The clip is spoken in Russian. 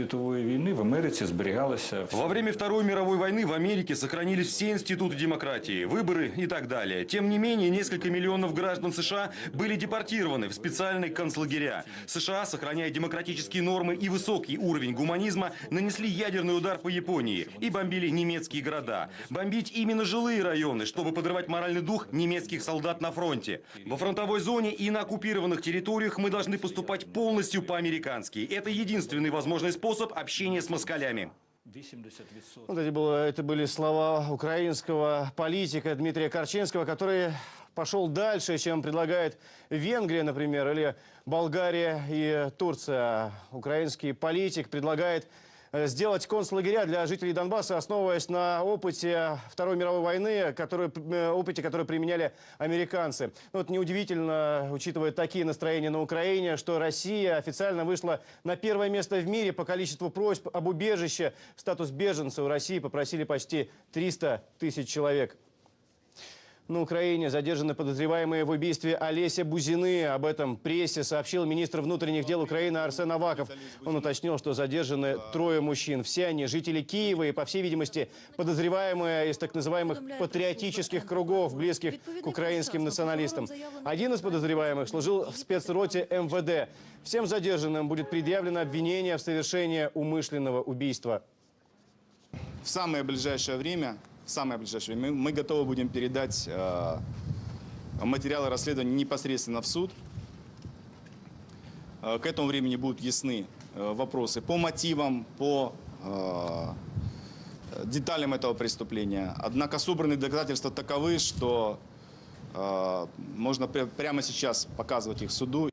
світової війни в Америці зберігалася Во время Второй мировой войны в Америке сохранились все институты демократии, выборы и так далее. Тем не менее, несколько миллионов граждан США были депортированы в специальные концлагеря. США, сохраняя демократические нормы и высокий уровень гуманизма, нанесли ядерный удар по Японии и бомбили немецкие города. Бомбить именно жилые районы, чтобы подрывать моральный дух немецких солдат на фронте. Во фронтовой зоне и на оккупированных территориях мы должны поступать полностью по-американски. Это единственный возможный способ общения с москалями. 80%. Вот эти было, это были слова украинского политика Дмитрия Корчинского, который пошел дальше, чем предлагает Венгрия, например, или Болгария и Турция. Украинский политик предлагает сделать концлагеря для жителей Донбасса, основываясь на опыте Второй мировой войны, который, э, опыте, который применяли американцы. Ну, Вот неудивительно, учитывая такие настроения на Украине, что Россия официально вышла на первое место в мире по количеству просьб об убежище. Статус беженца у России попросили почти 300 тысяч человек. На Украине задержаны подозреваемые в убийстве Олеся Бузины. Об этом прессе сообщил министр внутренних дел Украины Арсен Аваков. Он уточнил, что задержаны трое мужчин. Все они жители Киева и, по всей видимости, подозреваемые из так называемых патриотических кругов, близких к украинским националистам. Один из подозреваемых служил в спецроте МВД. Всем задержанным будет предъявлено обвинение в совершении умышленного убийства. в самое ближайшее время, самое ближайшее время мы, готовы будем передать э, материалы расследования непосредственно в суд. Э, к этому времени будут ясны э, вопросы по мотивам, по деталям этого преступления. Однако собранные доказательства таковы, что можно пря- прямо сейчас показывать их суду